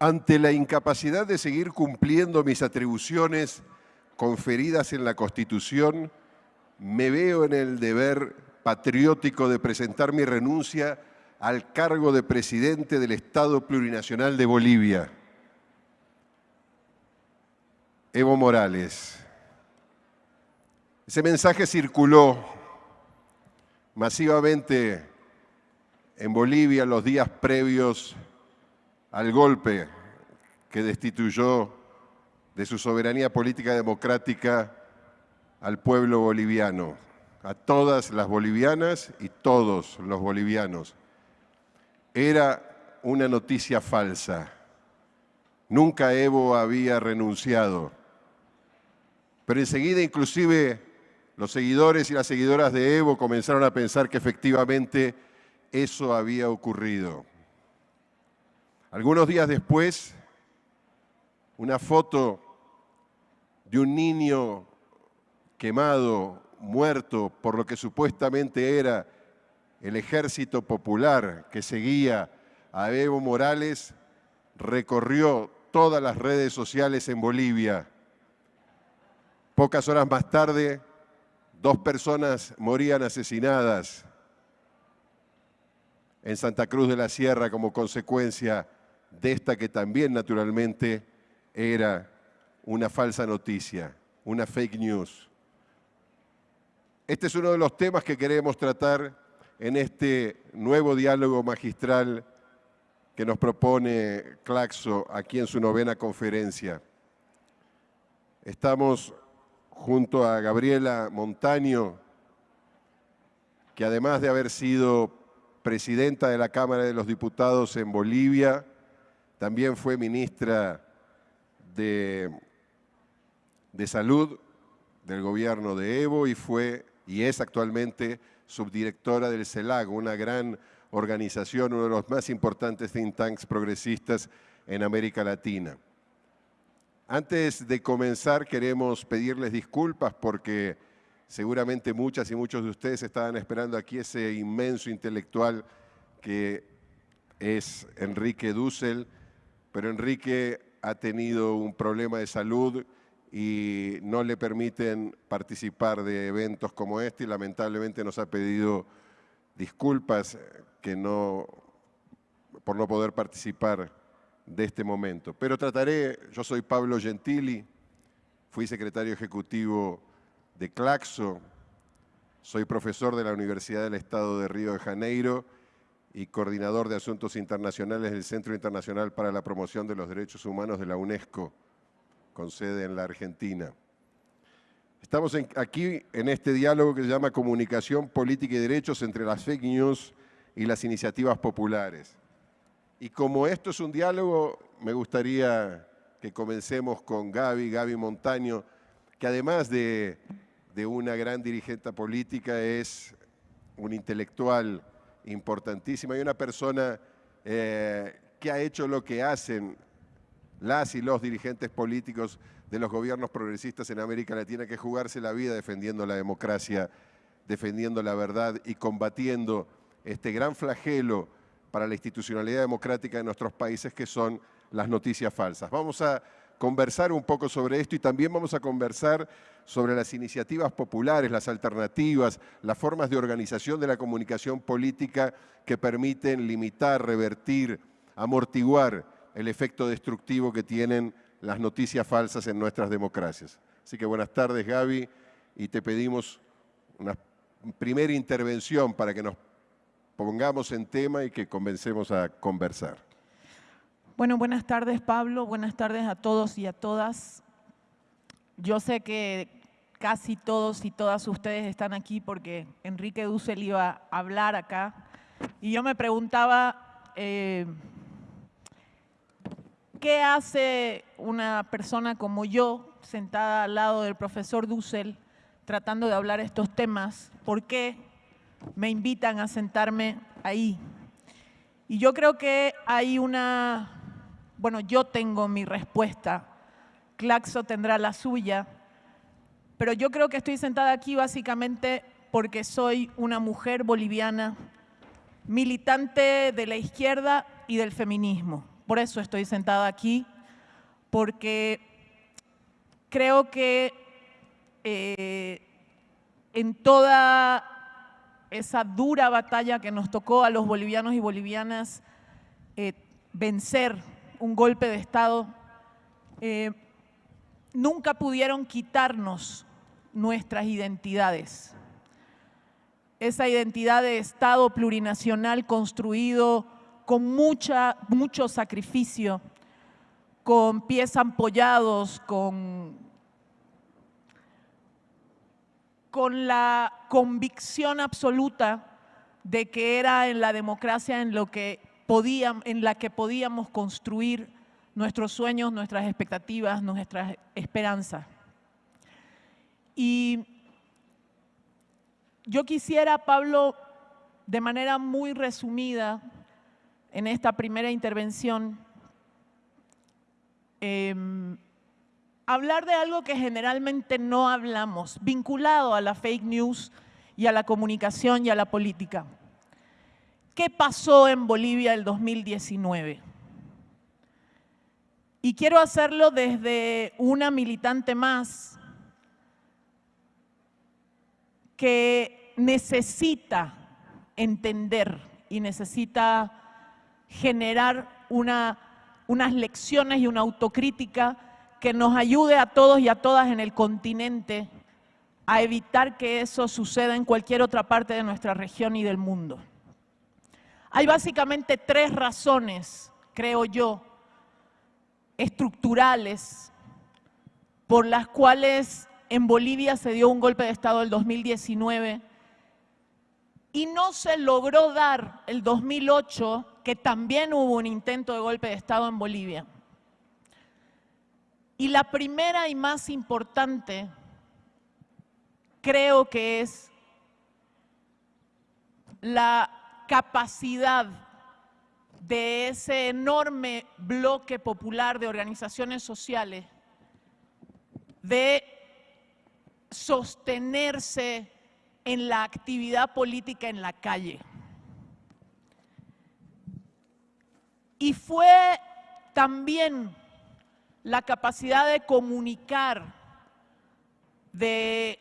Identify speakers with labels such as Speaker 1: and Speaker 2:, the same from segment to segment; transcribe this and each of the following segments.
Speaker 1: ante la incapacidad de seguir cumpliendo mis atribuciones conferidas en la Constitución, me veo en el deber patriótico de presentar mi renuncia al cargo de presidente del Estado Plurinacional de Bolivia. Evo Morales. Ese mensaje circuló masivamente en Bolivia los días previos al golpe que destituyó de su soberanía política democrática al pueblo boliviano, a todas las bolivianas y todos los bolivianos. Era una noticia falsa. Nunca Evo había renunciado. Pero enseguida inclusive los seguidores y las seguidoras de Evo comenzaron a pensar que efectivamente eso había ocurrido. Algunos días después, una foto de un niño quemado, muerto por lo que supuestamente era el ejército popular que seguía a Evo Morales, recorrió todas las redes sociales en Bolivia. Pocas horas más tarde, dos personas morían asesinadas en Santa Cruz de la Sierra como consecuencia de esta que también naturalmente era una falsa noticia, una fake news. Este es uno de los temas que queremos tratar en este nuevo diálogo magistral que nos propone Claxo aquí en su novena conferencia. Estamos junto a Gabriela Montaño, que además de haber sido presidenta de la Cámara de los Diputados en Bolivia, también fue ministra de, de Salud del gobierno de Evo y fue y es actualmente subdirectora del CELAG, una gran organización, uno de los más importantes think tanks progresistas en América Latina. Antes de comenzar queremos pedirles disculpas porque seguramente muchas y muchos de ustedes estaban esperando aquí ese inmenso intelectual que es Enrique Dussel, pero Enrique ha tenido un problema de salud y no le permiten participar de eventos como este y lamentablemente nos ha pedido disculpas que no, por no poder participar de este momento. Pero trataré, yo soy Pablo Gentili, fui secretario ejecutivo de Claxo, soy profesor de la Universidad del Estado de Río de Janeiro y coordinador de Asuntos Internacionales del Centro Internacional para la Promoción de los Derechos Humanos de la UNESCO, con sede en la Argentina. Estamos aquí en este diálogo que se llama Comunicación, Política y Derechos entre las fake news y las iniciativas populares. Y como esto es un diálogo, me gustaría que comencemos con Gaby, Gaby Montaño, que además de de una gran dirigente política, es un intelectual importantísima y una persona eh, que ha hecho lo que hacen las y los dirigentes políticos de los gobiernos progresistas en América Latina, que jugarse la vida defendiendo la democracia, defendiendo la verdad y combatiendo este gran flagelo para la institucionalidad democrática de nuestros países, que son las noticias falsas. Vamos a conversar un poco sobre esto y también vamos a conversar sobre las iniciativas populares, las alternativas, las formas de organización de la comunicación política que permiten limitar, revertir, amortiguar el efecto destructivo que tienen las noticias falsas en nuestras democracias. Así que buenas tardes Gaby y te pedimos una primera intervención para que nos pongamos en tema y que comencemos a conversar.
Speaker 2: Bueno, buenas tardes Pablo, buenas tardes a todos y a todas. Yo sé que casi todos y todas ustedes están aquí porque Enrique Dussel iba a hablar acá y yo me preguntaba eh, ¿qué hace una persona como yo sentada al lado del profesor Dussel tratando de hablar estos temas? ¿Por qué me invitan a sentarme ahí? Y yo creo que hay una bueno, yo tengo mi respuesta, Claxo tendrá la suya, pero yo creo que estoy sentada aquí básicamente porque soy una mujer boliviana, militante de la izquierda y del feminismo. por eso estoy sentada aquí, porque creo que eh, en toda esa dura batalla que nos tocó a los bolivianos y bolivianas eh, vencer un golpe de Estado, eh, nunca pudieron quitarnos nuestras identidades. Esa identidad de Estado plurinacional construido con mucha, mucho sacrificio, con pies ampollados, con, con la convicción absoluta de que era en la democracia en, lo que en la que podíamos construir nuestros sueños, nuestras expectativas, nuestras esperanzas. Y yo quisiera, Pablo, de manera muy resumida, en esta primera intervención, em, hablar de algo que generalmente no hablamos, vinculado a la fake news y a la comunicación y a la política. ¿Qué pasó en Bolivia el 2019? Y quiero hacerlo desde una militante más que necesita entender y necesita generar una, unas lecciones y una autocrítica que nos ayude a todos y a todas en el continente a evitar que eso suceda en cualquier otra parte de nuestra región y del mundo. Hay básicamente tres razones, creo yo, estructurales por las cuales en Bolivia se dio un golpe de Estado el 2019 y no se logró dar el 2008, que también hubo un intento de golpe de Estado en Bolivia. Y la primera y más importante creo que es la capacidad de ese enorme bloque popular de organizaciones sociales de sostenerse en la actividad política en la calle. Y fue también la capacidad de comunicar de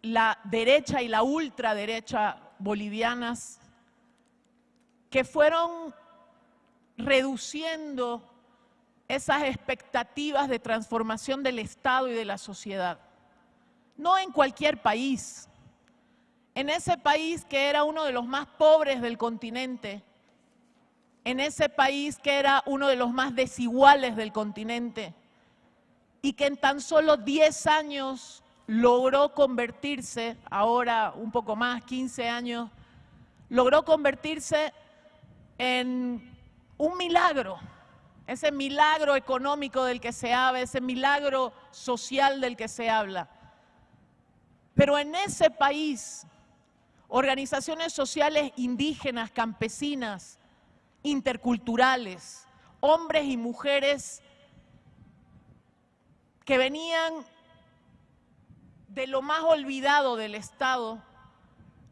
Speaker 2: la derecha y la ultraderecha bolivianas que fueron reduciendo esas expectativas de transformación del Estado y de la sociedad. No en cualquier país, en ese país que era uno de los más pobres del continente, en ese país que era uno de los más desiguales del continente y que en tan solo 10 años logró convertirse, ahora un poco más, 15 años, logró convertirse en un milagro, ese milagro económico del que se habla, ese milagro social del que se habla. Pero en ese país organizaciones sociales indígenas, campesinas, interculturales, hombres y mujeres que venían de lo más olvidado del Estado,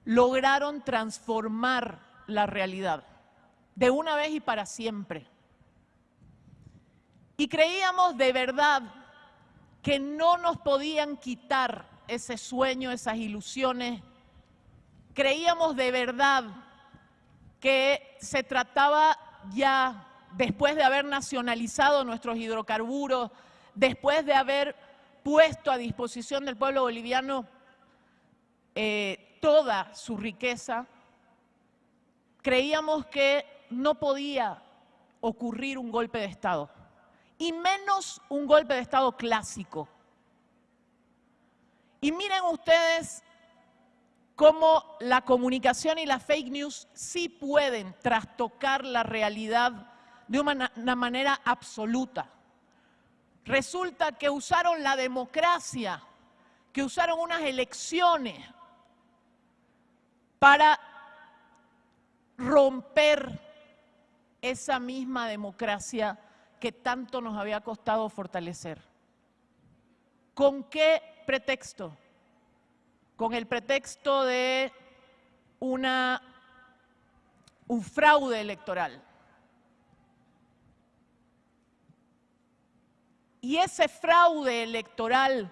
Speaker 2: lograron transformar la realidad de una vez y para siempre. Y creíamos de verdad que no nos podían quitar ese sueño, esas ilusiones, creíamos de verdad que se trataba ya, después de haber nacionalizado nuestros hidrocarburos, después de haber puesto a disposición del pueblo boliviano eh, toda su riqueza, creíamos que no podía ocurrir un golpe de Estado, y menos un golpe de Estado clásico. Y miren ustedes cómo la comunicación y la fake news sí pueden trastocar la realidad de una, manera absoluta. Resulta que usaron la democracia, que usaron unas elecciones para romper esa misma democracia que tanto nos había costado fortalecer. ¿Con qué pretexto? con el pretexto de una, un fraude electoral. Y ese fraude electoral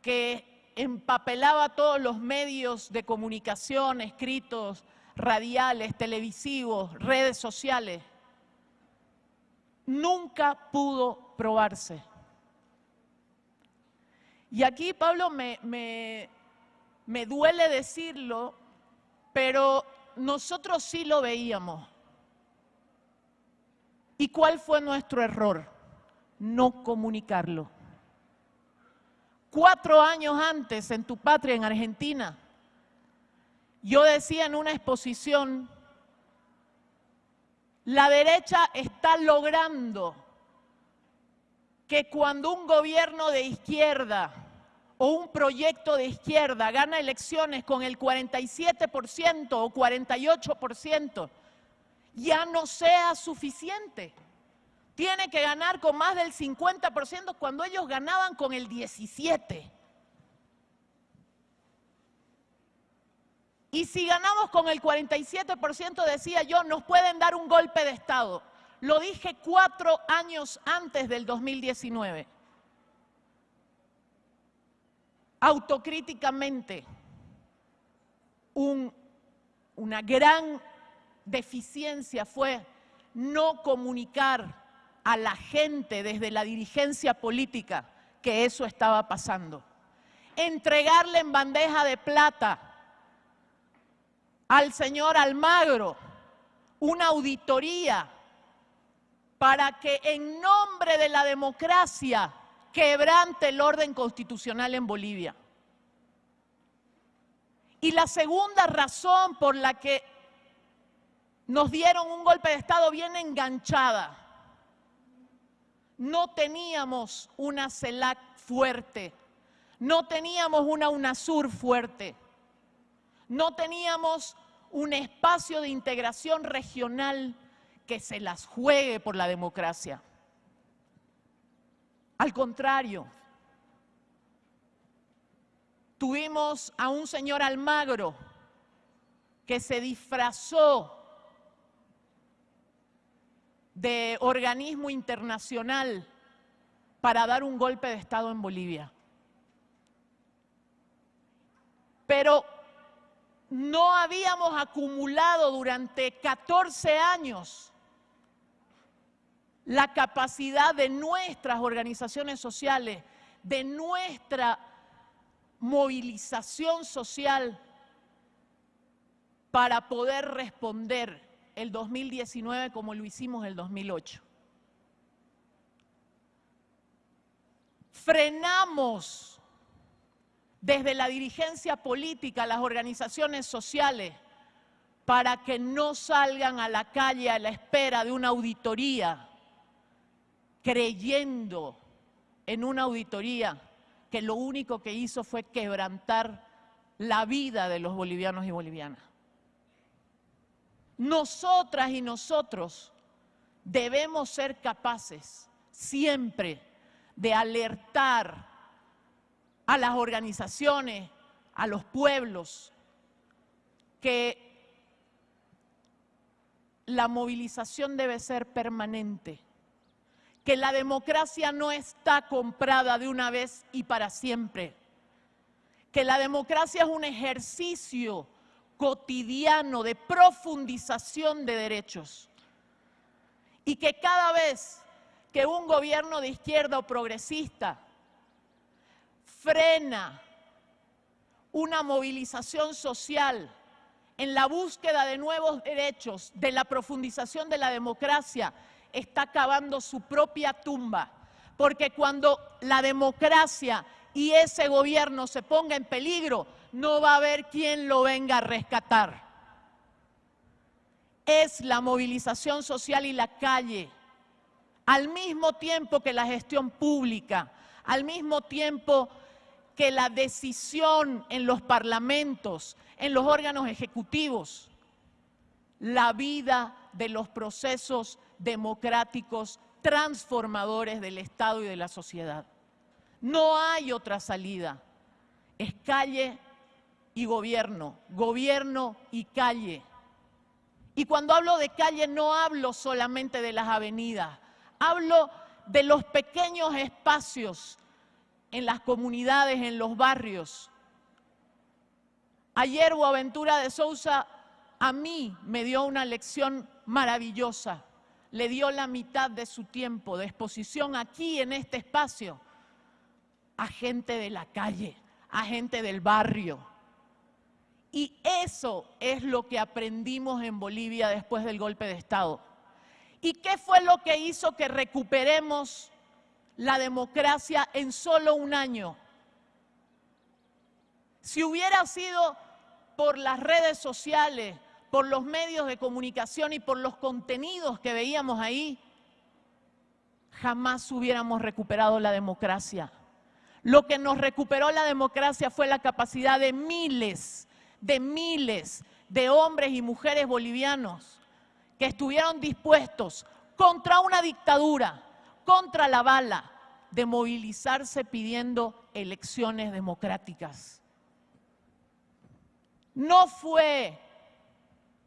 Speaker 2: que empapelaba todos los medios de comunicación, escritos, radiales, televisivos, redes sociales, nunca pudo probarse. Y aquí, Pablo, me, me, duele decirlo, pero nosotros sí lo veíamos. ¿Y cuál fue nuestro error? No comunicarlo. Cuatro años antes, en tu patria, en Argentina, yo decía en una exposición, la derecha está logrando que cuando un gobierno de izquierda o un proyecto de izquierda gana elecciones con el 47% o 48%, ya no sea suficiente. Tiene que ganar con más del 50% cuando ellos ganaban con el 17%. Y si ganamos con el 47%, decía yo, nos pueden dar un golpe de Estado. Lo dije cuatro años antes del 2019. Autocríticamente, una gran deficiencia fue no comunicar a la gente desde la dirigencia política que eso estaba pasando. Entregarle en bandeja de plata al señor Almagro una auditoría para que en nombre de la democracia quebrante el orden constitucional en Bolivia. Y la segunda razón por la que nos dieron un golpe de Estado bien enganchada. No teníamos una CELAC fuerte, no teníamos una UNASUR fuerte, no teníamos un espacio de integración regional que se las juegue por la democracia. Al contrario, tuvimos a un señor Almagro que se disfrazó de organismo internacional para dar un golpe de Estado en Bolivia. Pero no habíamos acumulado durante 14 años la capacidad de nuestras organizaciones sociales, de nuestra movilización social para poder responder el 2019 como lo hicimos el 2008. Frenamos desde la dirigencia política, las organizaciones sociales, para que no salgan a la calle a la espera de una auditoría creyendo en una auditoría que lo único que hizo fue quebrantar la vida de los bolivianos y bolivianas. Nosotras y nosotros debemos ser capaces siempre de alertar a las organizaciones, a los pueblos, que la movilización debe ser permanente que la democracia no está comprada de una vez y para siempre, que la democracia es un ejercicio cotidiano de profundización de derechos y que cada vez que un gobierno de izquierda o progresista frena una movilización social en la búsqueda de nuevos derechos, de la profundización de la democracia, está cavando su propia tumba. Porque cuando la democracia y ese gobierno se ponga en peligro, no va a haber quien lo venga a rescatar. Es la movilización social y la calle, al mismo tiempo que la gestión pública, al mismo tiempo que la decisión en los parlamentos, en los órganos ejecutivos, la vida de los procesos democráticos transformadores del Estado y de la sociedad. No hay otra salida. Es calle y gobierno, gobierno y calle. Y cuando hablo de calle no hablo solamente de las avenidas, hablo de los pequeños espacios en las comunidades, en los barrios. Ayer Boaventura de Sousa a mí me dio una lección maravillosa. Le dio la mitad de su tiempo de exposición aquí en este espacio a gente de la calle, a gente del barrio. Y eso es lo que aprendimos en Bolivia después del golpe de Estado. ¿Y qué fue lo que hizo que recuperemos la democracia en solo un año? Si hubiera sido por las redes sociales, por los medios de comunicación y por los contenidos que veíamos ahí, jamás hubiéramos recuperado la democracia. Lo que nos recuperó la democracia fue la capacidad de miles, de miles de hombres y mujeres bolivianos que estuvieron dispuestos contra una dictadura, contra la bala, de movilizarse pidiendo elecciones democráticas. No fue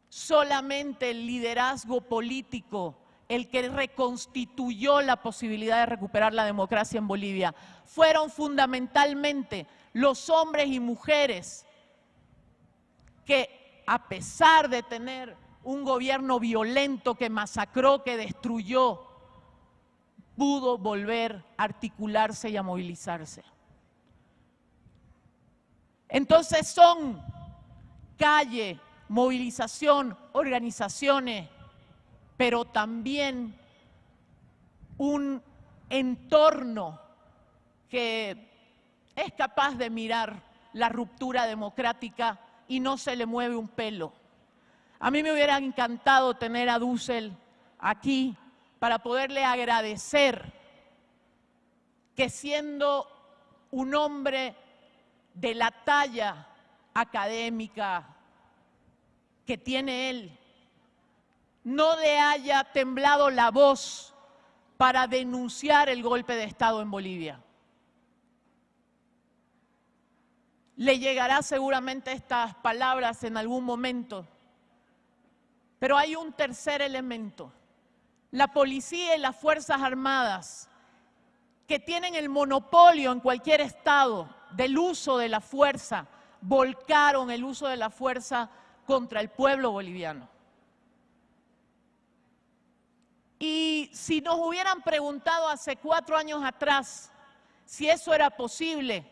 Speaker 2: solamente el liderazgo político el que reconstituyó la posibilidad de recuperar la democracia en Bolivia. Fueron fundamentalmente los hombres y mujeres que, a pesar de tener un gobierno violento que masacró, que destruyó, pudo volver a articularse y a movilizarse. Entonces son calle, movilización, organizaciones, pero también un entorno que es capaz de mirar la ruptura democrática y no se le mueve un pelo. A mí me hubiera encantado tener a Dussel aquí para poderle agradecer que siendo un hombre de la talla académica, que tiene él, no le haya temblado la voz para denunciar el golpe de Estado en Bolivia. Le llegará seguramente estas palabras en algún momento. Pero hay un tercer elemento. La policía y las Fuerzas Armadas, que tienen el monopolio en cualquier estado del uso de la fuerza, volcaron el uso de la fuerza contra el pueblo boliviano. Y si nos hubieran preguntado hace cuatro años atrás si eso era posible,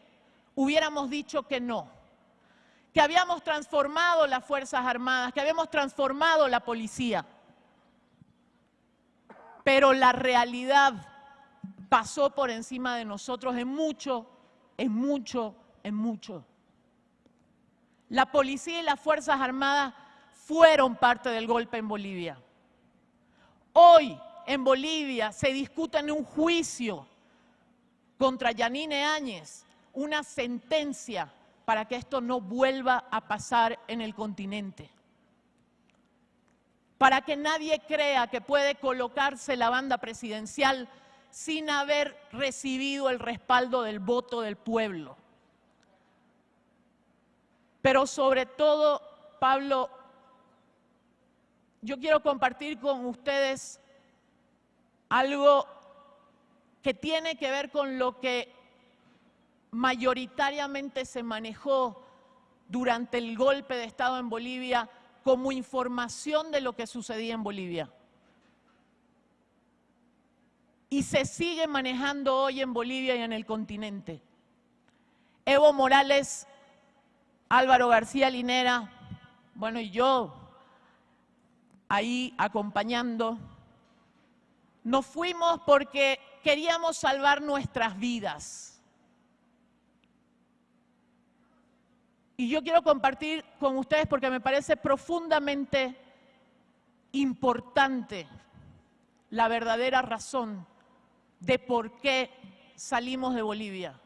Speaker 2: hubiéramos dicho que no, que habíamos transformado las Fuerzas Armadas, que habíamos transformado la policía. Pero la realidad pasó por encima de nosotros en mucho, en mucho, en mucho. La policía y las Fuerzas Armadas fueron parte del golpe en Bolivia. Hoy en Bolivia se discute en un juicio contra Yanine Áñez, una sentencia para que esto no vuelva a pasar en el continente. Para que nadie crea que puede colocarse la banda presidencial sin haber recibido el respaldo del voto del pueblo. Pero sobre todo, Pablo, yo quiero compartir con ustedes algo que tiene que ver con lo que mayoritariamente se manejó durante el golpe de Estado en Bolivia como información de lo que sucedía en Bolivia. Y se sigue manejando hoy en Bolivia y en el continente. Evo Morales Álvaro García Linera, bueno, y yo ahí acompañando, nos fuimos porque queríamos salvar nuestras vidas. Y yo quiero compartir con ustedes porque me parece profundamente importante la verdadera razón de por qué salimos de Bolivia.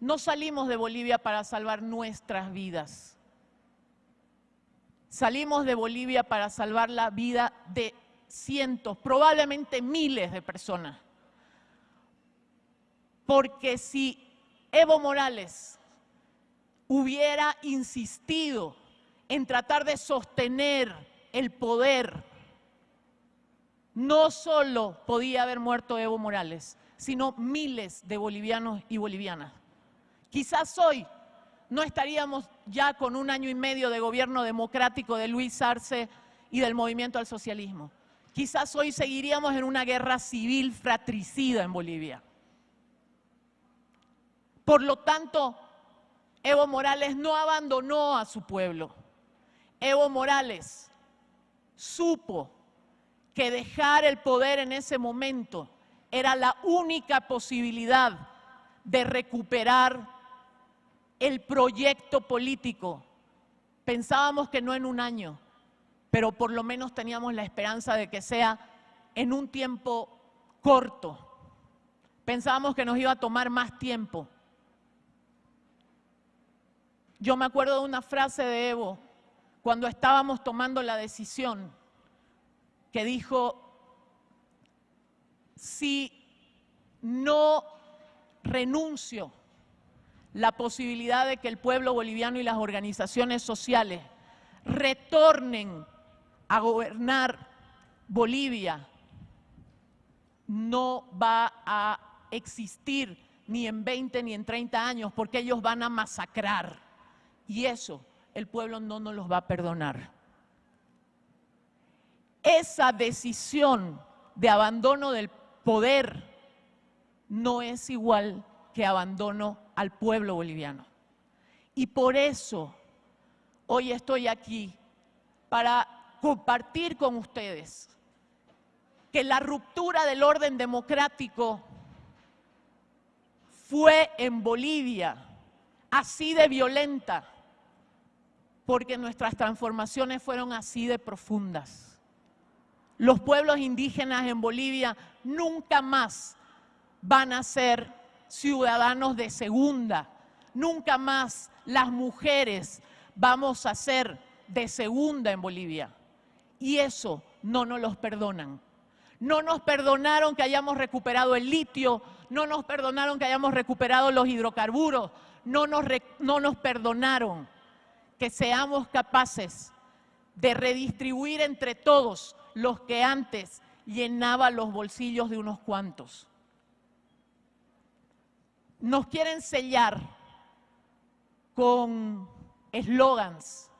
Speaker 2: No salimos de Bolivia para salvar nuestras vidas. Salimos de Bolivia para salvar la vida de cientos, probablemente miles de personas. Porque si Evo Morales hubiera insistido en tratar de sostener el poder no solo podía haber muerto Evo Morales, sino miles de bolivianos y bolivianas. Quizás hoy no estaríamos ya con un año y medio de gobierno democrático de Luis Arce y del movimiento al socialismo. Quizás hoy seguiríamos en una guerra civil fratricida en Bolivia. Por lo tanto, Evo Morales no abandonó a su pueblo. Evo Morales supo que dejar el poder en ese momento era la única posibilidad de recuperar el proyecto político. Pensábamos que no en un año, pero por lo menos teníamos la esperanza de que sea en un tiempo corto. Pensábamos que nos iba a tomar más tiempo. Yo me acuerdo de una frase de Evo cuando estábamos tomando la decisión que dijo, si no renuncio la posibilidad de que el pueblo boliviano y las organizaciones sociales retornen a gobernar Bolivia, no va a existir ni en 20 ni en 30 años, porque ellos van a masacrar. Y eso el pueblo no nos los va a perdonar. Esa decisión de abandono del poder no es igual que abandono al pueblo boliviano. Y por eso hoy estoy aquí para compartir con ustedes que la ruptura del orden democrático fue en Bolivia así de violenta, porque nuestras transformaciones fueron así de profundas. Los pueblos indígenas en Bolivia nunca más van a ser ciudadanos de segunda, nunca más las mujeres vamos a ser de segunda en Bolivia. Y eso no nos los perdonan. No nos perdonaron que hayamos recuperado el litio, no nos perdonaron que hayamos recuperado los hidrocarburos, no nos, no nos perdonaron que seamos capaces de redistribuir entre todos los que antes llenaban los bolsillos de unos cuantos. Nos quieren sellar con eslogans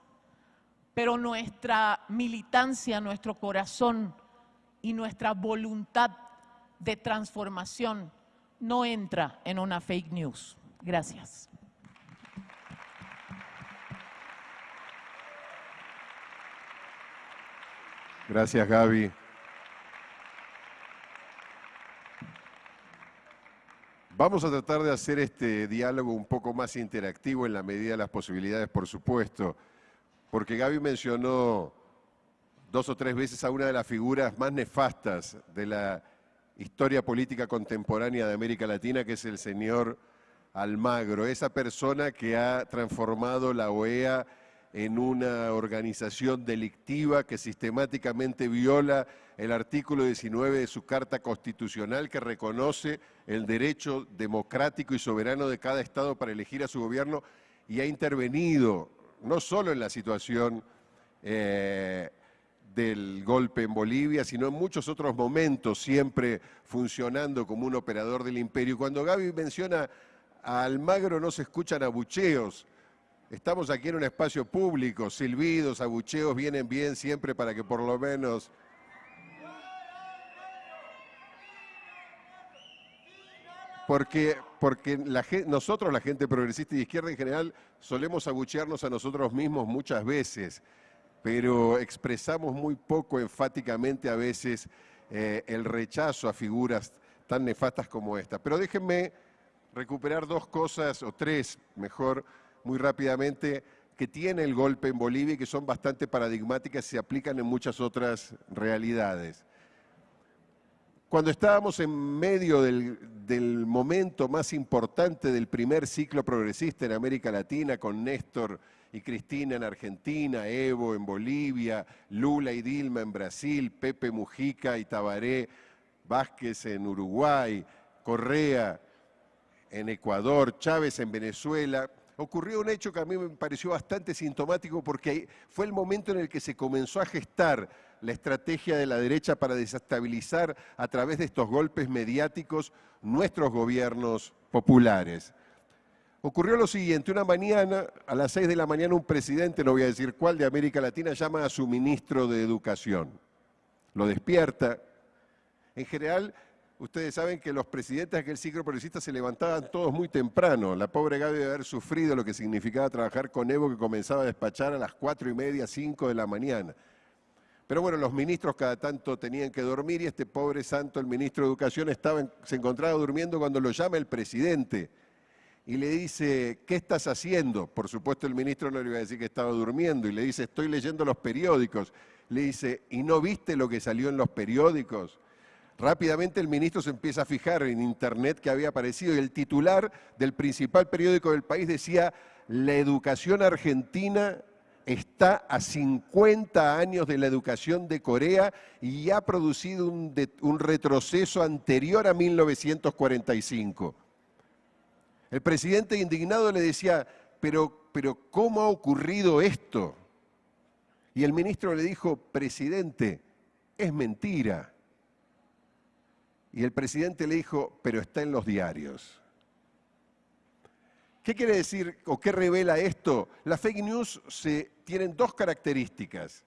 Speaker 2: pero nuestra militancia, nuestro corazón y nuestra voluntad de transformación no entra en una fake news. Gracias.
Speaker 1: Gracias, Gaby. Vamos a tratar de hacer este diálogo un poco más interactivo en la medida de las posibilidades, por supuesto porque Gaby mencionó dos o tres veces a una de las figuras más nefastas de la historia política contemporánea de América Latina, que es el señor Almagro, esa persona que ha transformado la OEA en una organización delictiva que sistemáticamente viola el artículo 19 de su Carta Constitucional que reconoce el derecho democrático y soberano de cada Estado para elegir a su gobierno y ha intervenido no solo en la situación eh, del golpe en Bolivia, sino en muchos otros momentos, siempre funcionando como un operador del imperio. Cuando Gaby menciona a Almagro no se escuchan abucheos. Estamos aquí en un espacio público, silbidos, abucheos vienen bien siempre para que por lo menos porque, porque nosotros, la gente progresista y de izquierda en general, solemos abuchearnos a nosotros mismos muchas veces, pero expresamos muy poco enfáticamente a veces eh, el rechazo a figuras tan nefastas como esta. Pero déjenme recuperar dos cosas, o tres mejor, muy rápidamente, que tiene el golpe en Bolivia y que son bastante paradigmáticas y se aplican en muchas otras realidades. Cuando estábamos en medio del, momento más importante del primer ciclo progresista en América Latina, con Néstor y Cristina en Argentina, Evo en Bolivia, Lula y Dilma en Brasil, Pepe Mujica y Tabaré Vázquez en Uruguay, Correa en Ecuador, Chávez en Venezuela, ocurrió un hecho que a mí me pareció bastante sintomático porque fue el momento en el que se comenzó a gestar la estrategia de la derecha para desestabilizar a través de estos golpes mediáticos nuestros gobiernos populares. Ocurrió lo siguiente, una mañana, a las 6 de la mañana, un presidente, no voy a decir cuál, de América Latina, llama a su ministro de Educación. Lo despierta. En general, ustedes saben que los presidentes de aquel ciclo progresista se levantaban todos muy temprano. La pobre Gaby debe haber sufrido lo que significaba trabajar con Evo, que comenzaba a despachar a las 4 y media, 5 de la mañana. Pero bueno, los ministros cada tanto tenían que dormir y este pobre santo, el ministro de Educación, estaba, se encontraba durmiendo cuando lo llama el presidente y le dice, ¿qué estás haciendo? Por supuesto el ministro no le iba a decir que estaba durmiendo y le dice, estoy leyendo los periódicos. Le dice, ¿y no viste lo que salió en los periódicos? Rápidamente el ministro se empieza a fijar en internet que había aparecido y el titular del principal periódico del país decía, la educación argentina está a 50 años de la educación de Corea y ha producido un, un, retroceso anterior a 1945. El presidente indignado le decía, pero, pero ¿cómo ha ocurrido esto? Y el ministro le dijo, presidente, es mentira. Y el presidente le dijo, pero está en los diarios. ¿Qué quiere decir o qué revela esto? Las fake news se, tienen dos características.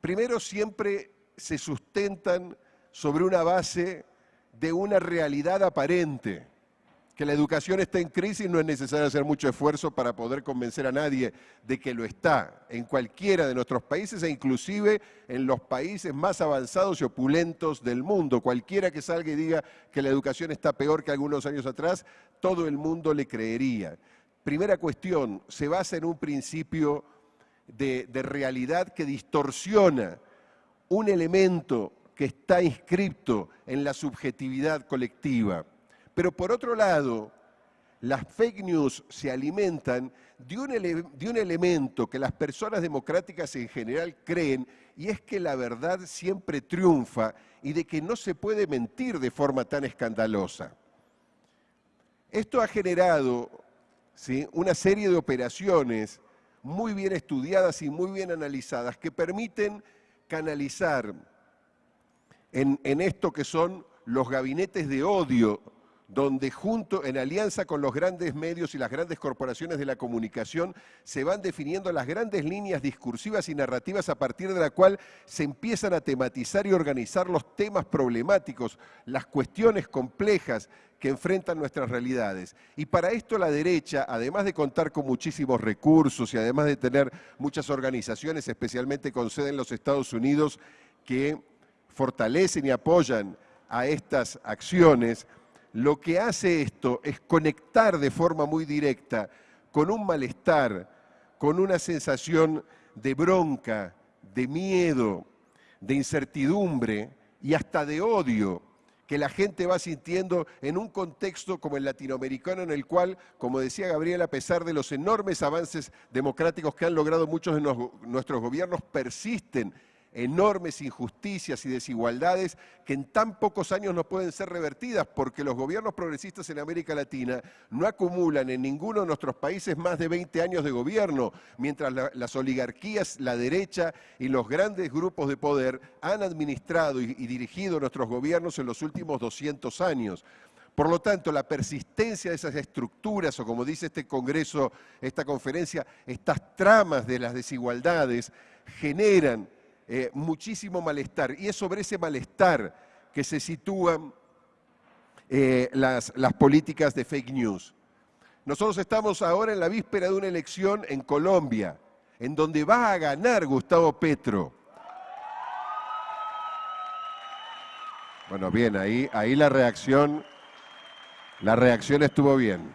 Speaker 1: Primero, siempre se sustentan sobre una base de una realidad aparente que la educación está en crisis, no es necesario hacer mucho esfuerzo para poder convencer a nadie de que lo está en cualquiera de nuestros países e inclusive en los países más avanzados y opulentos del mundo. Cualquiera que salga y diga que la educación está peor que algunos años atrás, todo el mundo le creería. Primera cuestión, se basa en un principio de, de realidad que distorsiona un elemento que está inscripto en la subjetividad colectiva. Pero por otro lado, las fake news se alimentan de un, elemento que las personas democráticas en general creen, y es que la verdad siempre triunfa y de que no se puede mentir de forma tan escandalosa. Esto ha generado ¿sí? una serie de operaciones muy bien estudiadas y muy bien analizadas que permiten canalizar en esto que son los gabinetes de odio donde junto, en alianza con los grandes medios y las grandes corporaciones de la comunicación, se van definiendo las grandes líneas discursivas y narrativas a partir de la cual se empiezan a tematizar y organizar los temas problemáticos, las cuestiones complejas que enfrentan nuestras realidades. Y para esto la derecha, además de contar con muchísimos recursos y además de tener muchas organizaciones, especialmente con sede en los Estados Unidos, que fortalecen y apoyan a estas acciones, lo que hace esto es conectar de forma muy directa con un malestar, con una sensación de bronca, de miedo, de incertidumbre y hasta de odio que la gente va sintiendo en un contexto como el latinoamericano en el cual, como decía Gabriel, a pesar de los enormes avances democráticos que han logrado muchos de nuestros gobiernos, persisten enormes injusticias y desigualdades que en tan pocos años no pueden ser revertidas porque los gobiernos progresistas en América Latina no acumulan en ninguno de nuestros países más de 20 años de gobierno, mientras las oligarquías, la derecha y los grandes grupos de poder han administrado y, dirigido nuestros gobiernos en los últimos 200 años. Por lo tanto, la persistencia de esas estructuras, o como dice este Congreso, esta conferencia, estas tramas de las desigualdades, generan eh, muchísimo malestar. Y es sobre ese malestar que se sitúan eh, las, las políticas de fake news. Nosotros estamos ahora en la víspera de una elección en Colombia, en donde va a ganar Gustavo Petro. Bueno, bien, ahí, ahí la reacción, la reacción estuvo bien.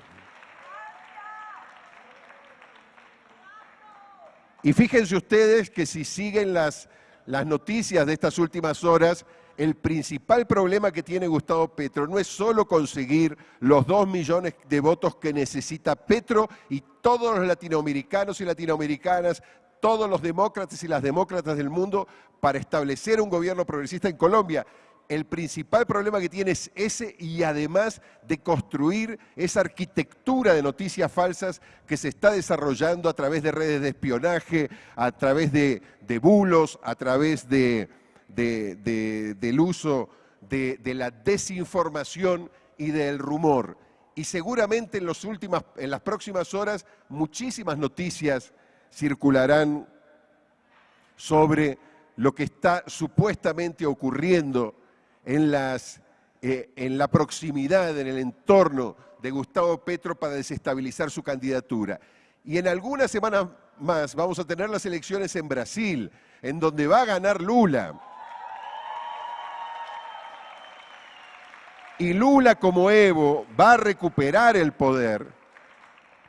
Speaker 1: Y fíjense ustedes que si siguen las, las noticias de estas últimas horas, el principal problema que tiene Gustavo Petro no es solo conseguir los dos millones de votos que necesita Petro y todos los latinoamericanos y latinoamericanas, todos los demócratas y las demócratas del mundo para establecer un gobierno progresista en Colombia. El principal problema que tiene es ese y además de construir esa arquitectura de noticias falsas que se está desarrollando a través de redes de espionaje, a través de, bulos, a través de, del uso de, la desinformación y del rumor. Y seguramente en, últimas, en las próximas horas muchísimas noticias circularán sobre lo que está supuestamente ocurriendo eh, en la proximidad, en el entorno de Gustavo Petro para desestabilizar su candidatura. Y en algunas semanas más vamos a tener las elecciones en Brasil, en donde va a ganar Lula. Y Lula como Evo va a recuperar el poder,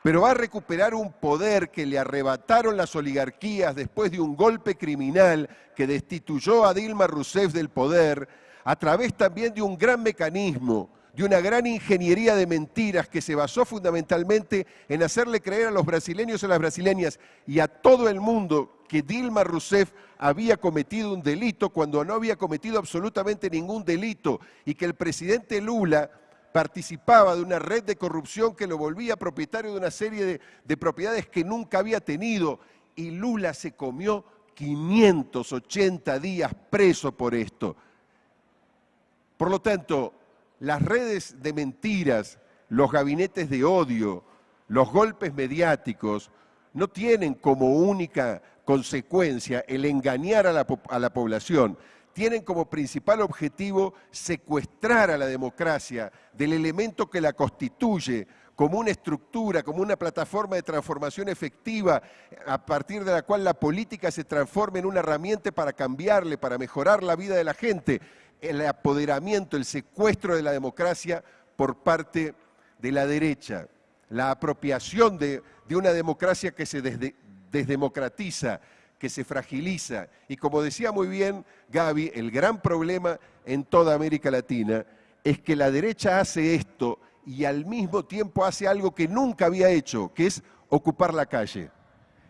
Speaker 1: pero va a recuperar un poder que le arrebataron las oligarquías después de un golpe criminal que destituyó a Dilma Rousseff del poder, a través también de un gran mecanismo, de una gran ingeniería de mentiras que se basó fundamentalmente en hacerle creer a los brasileños y a las brasileñas y a todo el mundo que Dilma Rousseff había cometido un delito cuando no había cometido absolutamente ningún delito y que el presidente Lula participaba de una red de corrupción que lo volvía propietario de una serie de, de propiedades que nunca había tenido y Lula se comió 580 días preso por esto. Por lo tanto, las redes de mentiras, los gabinetes de odio, los golpes mediáticos, no tienen como única consecuencia el engañar a la, población, tienen como principal objetivo secuestrar a la democracia del elemento que la constituye como una estructura, como una plataforma de transformación efectiva, a partir de la cual la política se transforme en una herramienta para cambiarle, para mejorar la vida de la gente el apoderamiento, el secuestro de la democracia por parte de la derecha, la apropiación de, una democracia que se desdemocratiza, que se fragiliza. Y como decía muy bien Gaby, el gran problema en toda América Latina es que la derecha hace esto y al mismo tiempo hace algo que nunca había hecho, que es ocupar la calle,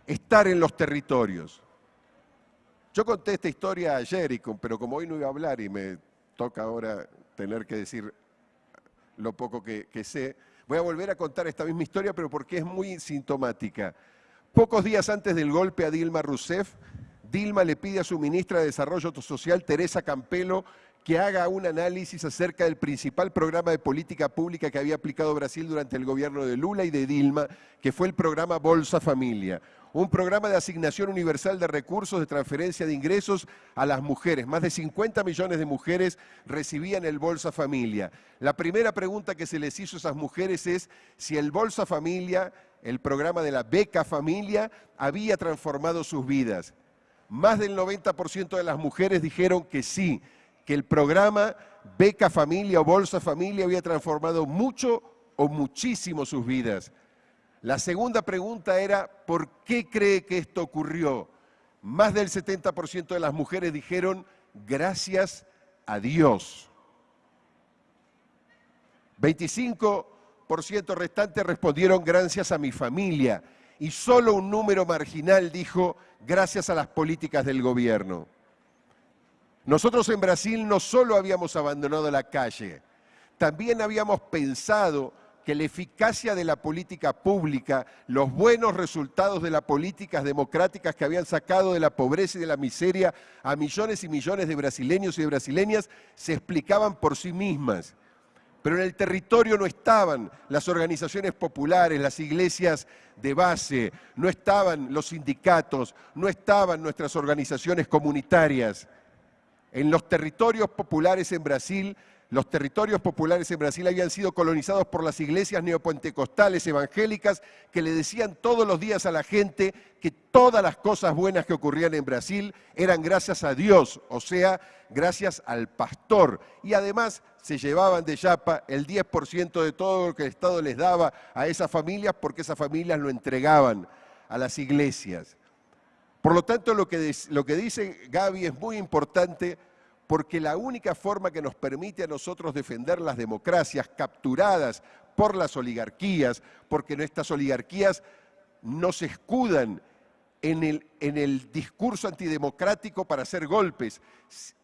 Speaker 1: estar en los territorios. Yo conté esta historia ayer, pero como hoy no iba a hablar y me toca ahora tener que decir lo poco que, sé, voy a volver a contar esta misma historia, pero porque es muy sintomática. Pocos días antes del golpe a Dilma Rousseff, Dilma le pide a su ministra de Desarrollo Social, Teresa Campelo, que haga un análisis acerca del principal programa de política pública que había aplicado Brasil durante el gobierno de Lula y de Dilma, que fue el programa Bolsa Familia un programa de asignación universal de recursos de transferencia de ingresos a las mujeres. Más de 50 millones de mujeres recibían el Bolsa Familia. La primera pregunta que se les hizo a esas mujeres es si el Bolsa Familia, el programa de la beca familia, había transformado sus vidas. Más del 90% de las mujeres dijeron que sí, que el programa Beca Familia o Bolsa Familia había transformado mucho o muchísimo sus vidas. La segunda pregunta era, ¿por qué cree que esto ocurrió? Más del 70% de las mujeres dijeron, gracias a Dios. 25% restantes respondieron, gracias a mi familia. Y solo un número marginal dijo, gracias a las políticas del gobierno. Nosotros en Brasil no solo habíamos abandonado la calle, también habíamos pensado que la eficacia de la política pública, los buenos resultados de las políticas democráticas que habían sacado de la pobreza y de la miseria a millones y millones de brasileños y de brasileñas se explicaban por sí mismas. Pero en el territorio no estaban las organizaciones populares, las iglesias de base, no estaban los sindicatos, no estaban nuestras organizaciones comunitarias. En los territorios populares en Brasil los territorios populares en Brasil habían sido colonizados por las iglesias neopentecostales evangélicas que le decían todos los días a la gente que todas las cosas buenas que ocurrían en Brasil eran gracias a Dios, o sea, gracias al pastor. Y además se llevaban de Yapa el 10% de todo lo que el Estado les daba a esas familias porque esas familias lo entregaban a las iglesias. Por lo tanto, lo que, dice Gaby es muy importante porque la única forma que nos permite a nosotros defender las democracias capturadas por las oligarquías, porque nuestras oligarquías no se escudan en el discurso antidemocrático para hacer golpes,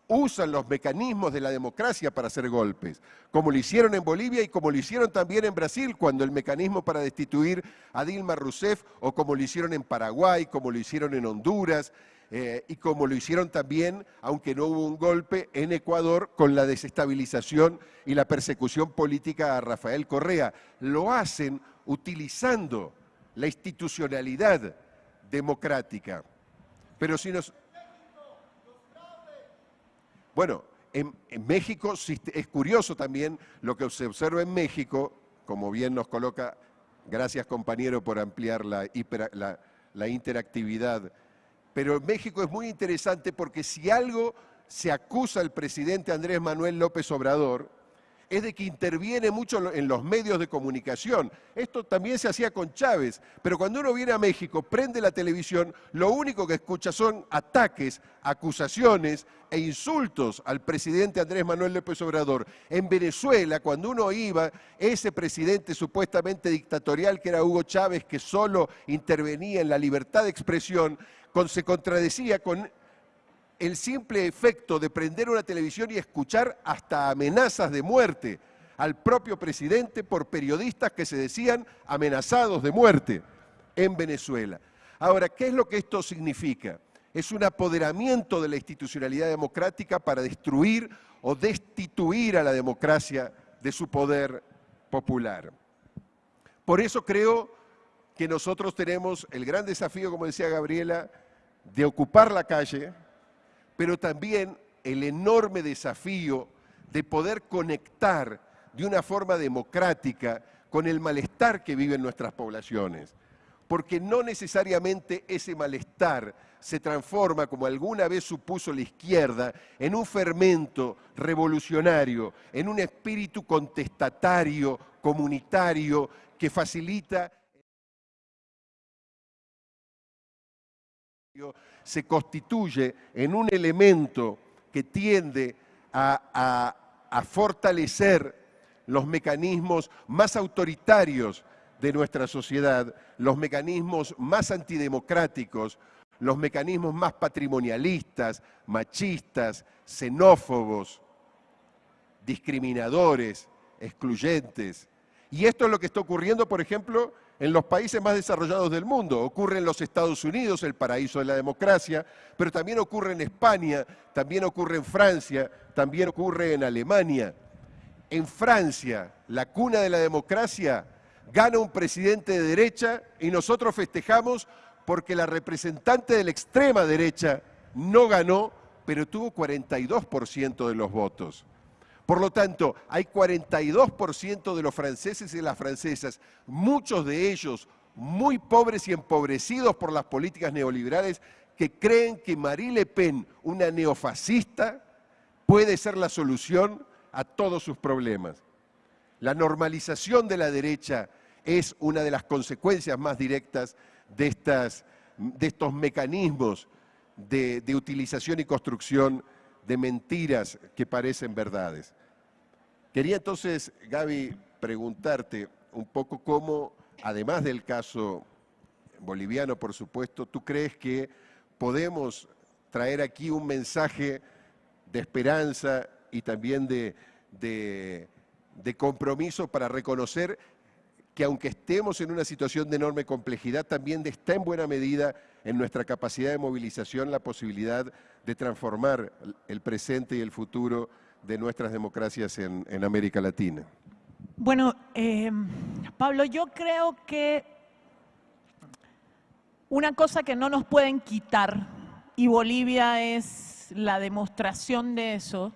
Speaker 1: usan los mecanismos de la democracia para hacer golpes, como lo hicieron en Bolivia y como lo hicieron también en Brasil, cuando el mecanismo para destituir a Dilma Rousseff, o como lo hicieron en Paraguay, como lo hicieron en Honduras, eh, y como lo hicieron también, aunque no hubo un golpe, en Ecuador con la desestabilización y la persecución política a Rafael Correa. Lo hacen utilizando la institucionalidad democrática. Pero si nos... Bueno, en, México es curioso también lo que se observa en México, como bien nos coloca, gracias compañero por ampliar la, la interactividad. Pero en México es muy interesante porque si algo se acusa al presidente Andrés Manuel López Obrador, es de que interviene mucho en los medios de comunicación. Esto también se hacía con Chávez, pero cuando uno viene a México, prende la televisión, lo único que escucha son ataques, acusaciones e insultos al presidente Andrés Manuel López Obrador. En Venezuela, cuando uno iba, ese presidente supuestamente dictatorial que era Hugo Chávez, que solo intervenía en la libertad de expresión, se contradecía con el simple efecto de prender una televisión y escuchar hasta amenazas de muerte al propio presidente por periodistas que se decían amenazados de muerte en Venezuela. Ahora, ¿qué es lo que esto significa? Es un apoderamiento de la institucionalidad democrática para destruir o destituir a la democracia de su poder popular. Por eso creo que nosotros tenemos el gran desafío, como decía Gabriela, de ocupar la calle, pero también el enorme desafío de poder conectar de una forma democrática con el malestar que viven nuestras poblaciones. Porque no necesariamente ese malestar se transforma, como alguna vez supuso la izquierda, en un fermento revolucionario, en un espíritu contestatario, comunitario, que facilita se constituye en un elemento que tiende a, fortalecer los mecanismos más autoritarios de nuestra sociedad, los mecanismos más antidemocráticos, los mecanismos más patrimonialistas, machistas, xenófobos, discriminadores, excluyentes. Y esto es lo que está ocurriendo, por ejemplo, en los países más desarrollados del mundo. Ocurre en los Estados Unidos, el paraíso de la democracia, pero también ocurre en España, también ocurre en Francia, también ocurre en Alemania. En Francia, la cuna de la democracia, gana un presidente de derecha y nosotros festejamos porque la representante de la extrema derecha no ganó, pero tuvo 42% de los votos. Por lo tanto, hay 42% de los franceses y las francesas, muchos de ellos muy pobres y empobrecidos por las políticas neoliberales, que creen que Marie Le Pen, una neofascista, puede ser la solución a todos sus problemas. La normalización de la derecha es una de las consecuencias más directas de, estos mecanismos de utilización y construcción de mentiras que parecen verdades. Quería entonces, Gaby, preguntarte un poco cómo, además del caso boliviano, por supuesto, tú crees que podemos traer aquí un mensaje de esperanza y también de, de, compromiso para reconocer que aunque estemos en una situación de enorme complejidad, también está en buena medida en nuestra capacidad de movilización la posibilidad de transformar el presente y el futuro de nuestras democracias en, América Latina?
Speaker 2: Bueno, eh, Pablo, yo creo que una cosa que no nos pueden quitar, y Bolivia es la demostración de eso,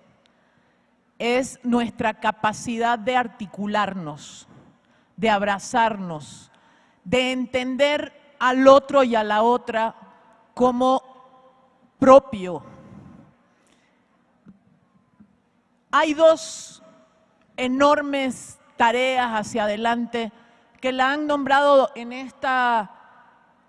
Speaker 2: es nuestra capacidad de articularnos, de abrazarnos, de entender al otro y a la otra como propio, Hay dos enormes tareas hacia adelante que la han nombrado en esta,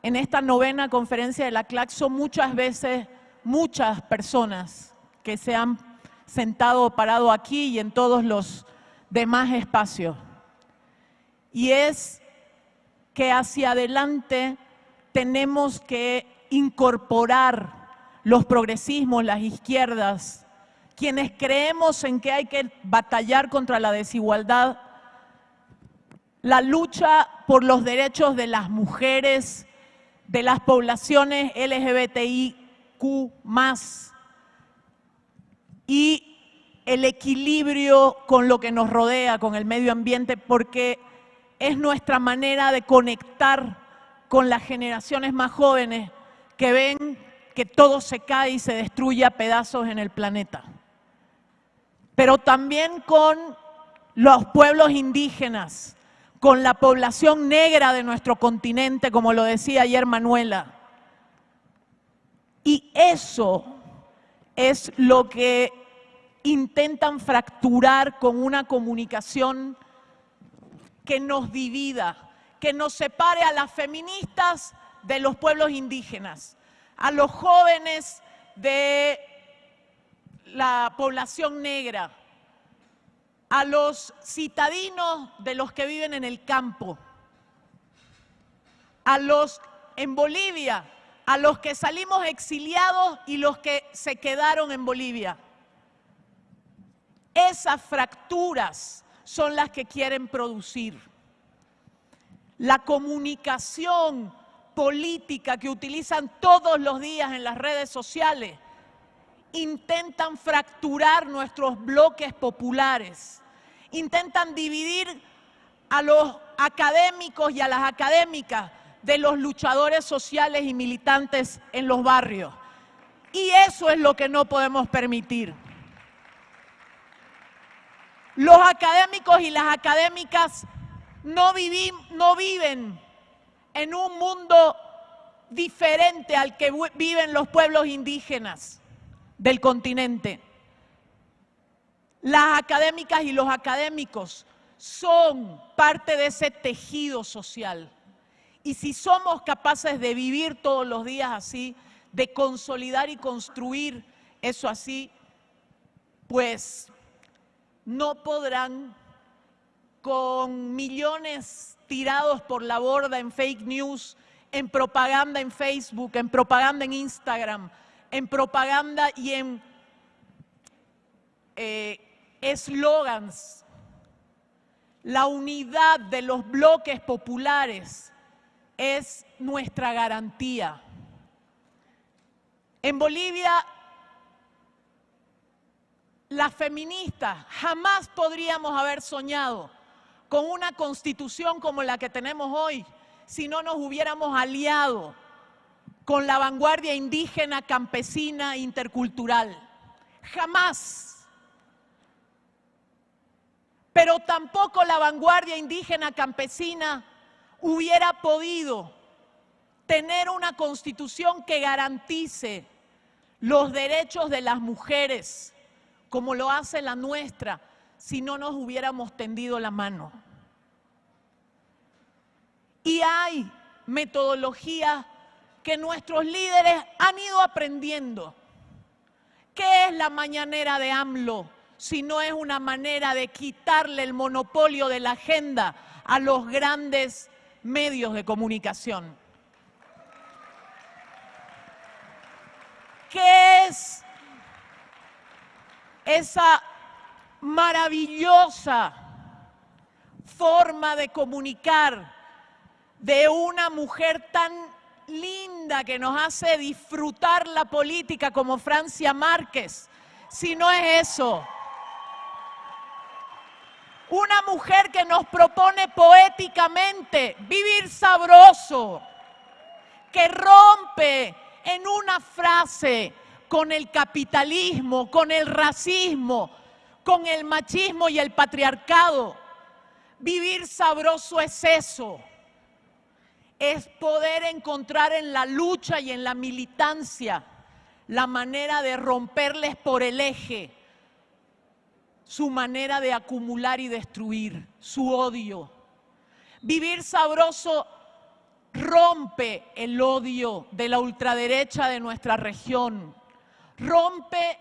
Speaker 2: en esta novena conferencia de la CLACSO muchas veces muchas personas que se han sentado parado aquí y en todos los demás espacios. Y es que hacia adelante tenemos que incorporar los progresismos, las izquierdas, quienes creemos en que hay que batallar contra la desigualdad, la lucha por los derechos de las mujeres, de las poblaciones LGBTIQ+, y el equilibrio con lo que nos rodea, con el medio ambiente, porque es nuestra manera de conectar con las generaciones más jóvenes que ven que todo se cae y se destruye a pedazos en el planeta. Pero también con los pueblos indígenas, con la población negra de nuestro continente, como lo decía ayer Manuela. Y eso es lo que intentan fracturar con una comunicación que nos divida, que nos separe a las feministas de los pueblos indígenas, a los jóvenes de la población negra, a los citadinos de los que viven en el campo, a los en Bolivia, a los que salimos exiliados y los que se quedaron en Bolivia. Esas fracturas son las que quieren producir. La comunicación política que utilizan todos los días en las redes sociales intentan fracturar nuestros bloques populares intentan dividir a los académicos y a las académicas de los luchadores sociales y militantes en los barrios. Y eso es lo que no podemos permitir. Los académicos y las académicas no, no viven en un mundo diferente al que viven los pueblos indígenas del continente. Las académicas y los académicos son parte de ese tejido social. Y si somos capaces de vivir todos los días así, de consolidar y construir eso así, pues no podrán con millones tirados por la borda en fake news, en propaganda en Facebook, en propaganda en Instagram, en propaganda y en eh, eslogans, la unidad de los bloques populares es nuestra garantía. En Bolivia, las feministas jamás podríamos haber soñado con una constitución como la que tenemos hoy si no nos hubiéramos aliado con la vanguardia indígena, campesina, intercultural. Jamás. Pero tampoco la vanguardia indígena campesina hubiera podido tener una constitución que garantice los derechos de las mujeres, como lo hace la nuestra, si no nos hubiéramos tendido la mano. Y hay metodologías que nuestros líderes han ido aprendiendo. ¿Qué es la mañanera de AMLO? sino es una manera de quitarle el monopolio de la agenda a los grandes medios de comunicación. ¿Qué es esa maravillosa forma de comunicar de una mujer tan linda que nos hace disfrutar la política como Francia Márquez? Si no es eso, una mujer que nos propone poéticamente vivir sabroso, que rompe en una frase con el capitalismo, con el racismo, con el machismo y el patriarcado. Vivir sabroso es eso, es poder encontrar en la lucha y en la militancia la manera de romperles por el eje su manera de acumular y destruir, su odio. Vivir sabroso rompe el odio de la ultraderecha de nuestra región, rompe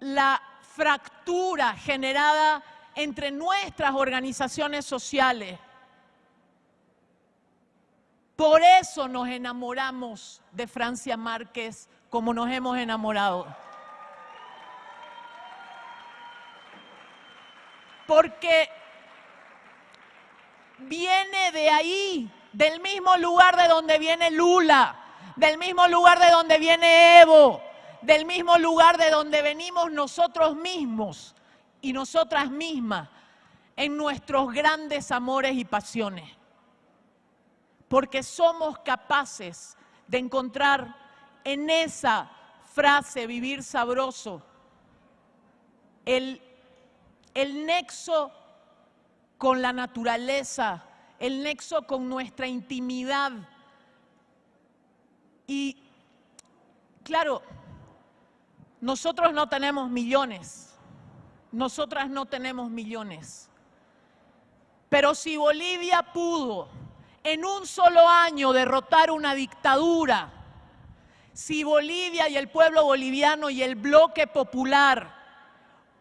Speaker 2: la fractura generada entre nuestras organizaciones sociales. Por eso nos enamoramos de Francia Márquez como nos hemos enamorado. Porque viene de ahí, del mismo lugar de donde viene Lula, del mismo lugar de donde viene Evo, del mismo lugar de donde venimos nosotros mismos y nosotras mismas en nuestros grandes amores y pasiones. Porque somos capaces de encontrar en esa frase vivir sabroso el, el nexo con la naturaleza, el nexo con nuestra intimidad. Y claro, nosotros no tenemos millones, nosotras no tenemos millones. Pero si Bolivia pudo en un solo año derrotar una dictadura, si Bolivia y el pueblo boliviano y el bloque popular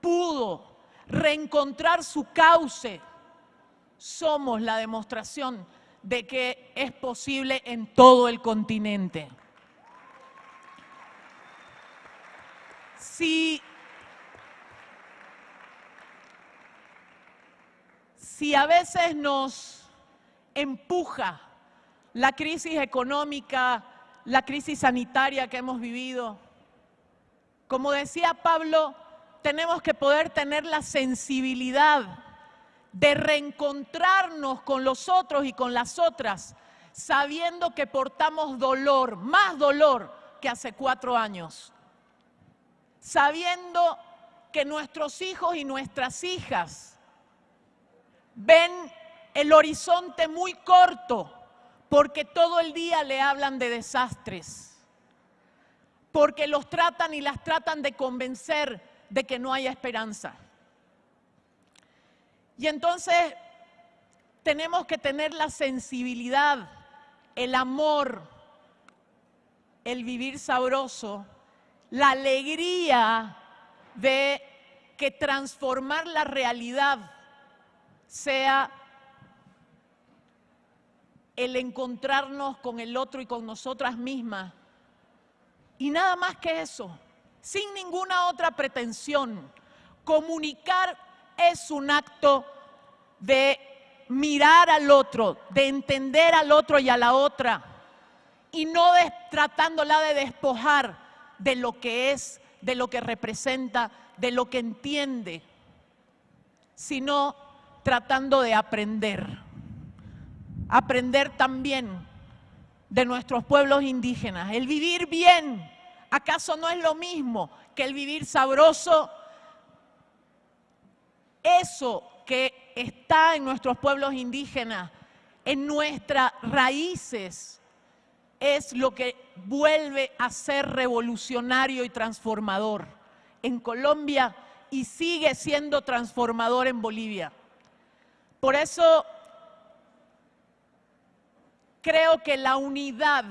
Speaker 2: pudo reencontrar su cauce, somos la demostración de que es posible en todo el continente. Si, si a veces nos empuja la crisis económica, la crisis sanitaria que hemos vivido, como decía Pablo, tenemos que poder tener la sensibilidad de reencontrarnos con los otros y con las otras, sabiendo que portamos dolor, más dolor que hace cuatro años, sabiendo que nuestros hijos y nuestras hijas ven el horizonte muy corto porque todo el día le hablan de desastres, porque los tratan y las tratan de convencer de que no haya esperanza. Y entonces tenemos que tener la sensibilidad, el amor, el vivir sabroso, la alegría de que transformar la realidad sea el encontrarnos con el otro y con nosotras mismas. Y nada más que eso, sin ninguna otra pretensión. Comunicar es un acto de mirar al otro, de entender al otro y a la otra, y no tratándola de despojar de lo que es, de lo que representa, de lo que entiende, sino tratando de aprender. Aprender también de nuestros pueblos indígenas, el vivir bien. ¿Acaso no es lo mismo que el vivir sabroso eso que está en nuestros pueblos indígenas, en nuestras raíces, es lo que vuelve a ser revolucionario y transformador en Colombia y sigue siendo transformador en Bolivia. Por eso creo que la unidad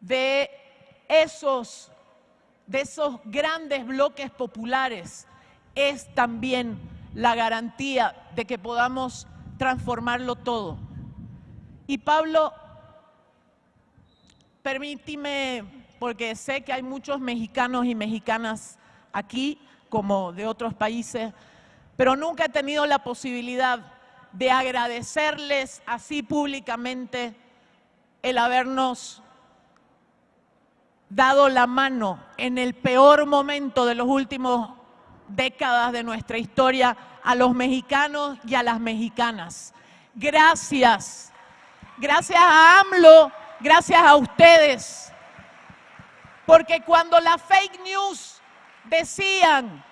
Speaker 2: de esos, de esos grandes bloques populares es también la garantía de que podamos transformarlo todo. Y Pablo, permíteme, porque sé que hay muchos mexicanos y mexicanas aquí, como de otros países, pero nunca he tenido la posibilidad de agradecerles así públicamente el habernos dado la mano en el peor momento de los últimos décadas de nuestra historia a los mexicanos y a las mexicanas. Gracias. Gracias a AMLO, gracias a ustedes. Porque cuando las fake news decían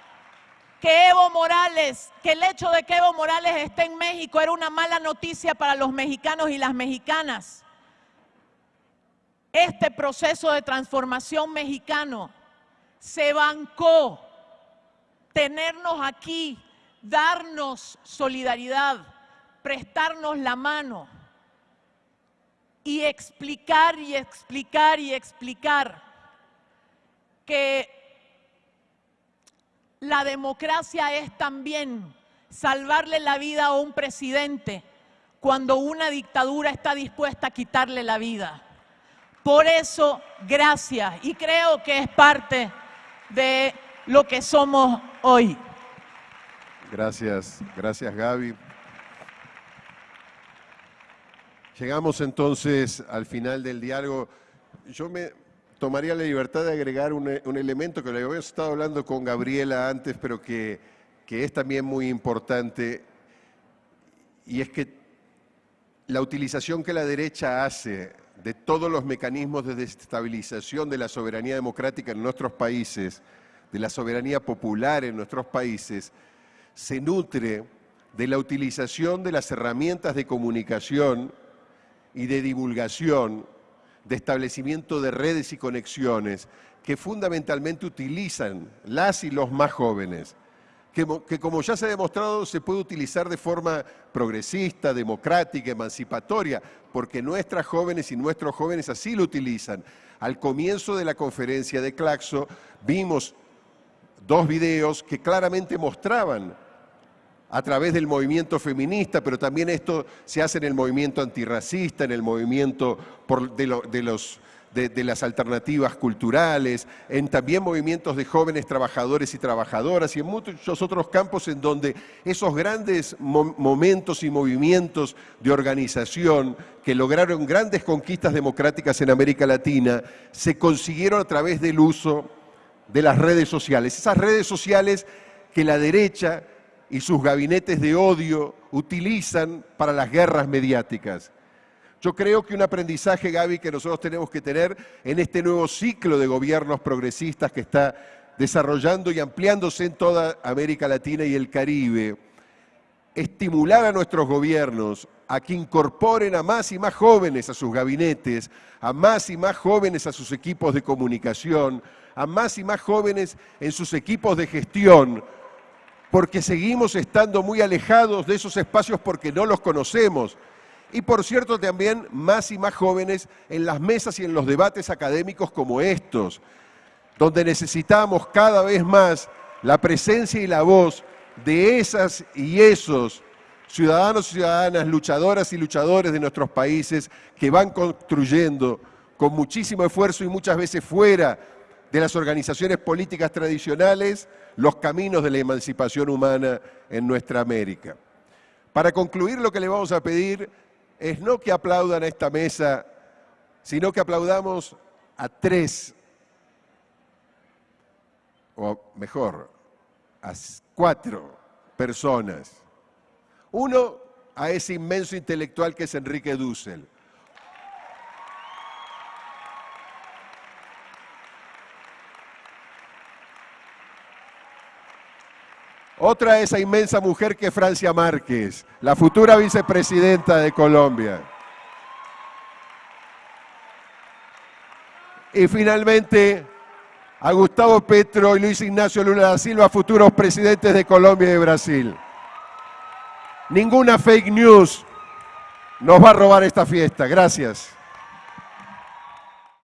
Speaker 2: que Evo Morales, que el hecho de que Evo Morales esté en México era una mala noticia para los mexicanos y las mexicanas, este proceso de transformación mexicano se bancó tenernos aquí, darnos solidaridad, prestarnos la mano y explicar y explicar y explicar que la democracia es también salvarle la vida a un presidente cuando una dictadura está dispuesta a quitarle la vida. Por eso, gracias. Y creo que es parte de lo que somos hoy.
Speaker 1: Gracias, gracias Gaby. Llegamos entonces al final del diálogo. Yo me tomaría la libertad de agregar un, elemento que lo habíamos estado hablando con Gabriela antes, pero que, que es también muy importante, y es que la utilización que la derecha hace de todos los mecanismos de desestabilización de la soberanía democrática en nuestros países, de la soberanía popular en nuestros países, se nutre de la utilización de las herramientas de comunicación y de divulgación, de establecimiento de redes y conexiones que fundamentalmente utilizan las y los más jóvenes, que, como ya se ha demostrado se puede utilizar de forma progresista, democrática, emancipatoria, porque nuestras jóvenes y nuestros jóvenes así lo utilizan. Al comienzo de la conferencia de Claxo vimos dos videos que claramente mostraban a través del movimiento feminista, pero también esto se hace en el movimiento antirracista, en el movimiento de, las alternativas culturales, en también movimientos de jóvenes trabajadores y trabajadoras y en muchos otros campos en donde esos grandes momentos y movimientos de organización que lograron grandes conquistas democráticas en América Latina se consiguieron a través del uso de las redes sociales. Esas redes sociales que la derecha y sus gabinetes de odio utilizan para las guerras mediáticas. Yo creo que un aprendizaje, Gaby, que nosotros tenemos que tener en este nuevo ciclo de gobiernos progresistas que está desarrollando y ampliándose en toda América Latina y el Caribe, estimular a nuestros gobiernos a que incorporen a más y más jóvenes a sus gabinetes, a más y más jóvenes a sus equipos de comunicación, a más y más jóvenes en sus equipos de gestión, porque seguimos estando muy alejados de esos espacios porque no los conocemos. Y por cierto también más y más jóvenes en las mesas y en los debates académicos como estos, donde necesitamos cada vez más la presencia y la voz de esas y esos ciudadanos y ciudadanas, luchadoras y luchadores de nuestros países que van construyendo con muchísimo esfuerzo y muchas veces fuera de las organizaciones políticas tradicionales los caminos de la emancipación humana en nuestra América. Para concluir, lo que le vamos a pedir es no que aplaudan a esta mesa, sino que aplaudamos a tres, o mejor, a cuatro personas. Uno, a ese inmenso intelectual que es Enrique Dussel. Otra esa inmensa mujer que Francia Márquez, la futura vicepresidenta de Colombia. Y finalmente a Gustavo Petro y Luis Ignacio Lula da Silva, futuros presidentes de Colombia y de Brasil. Ninguna fake news nos va a robar esta fiesta. Gracias.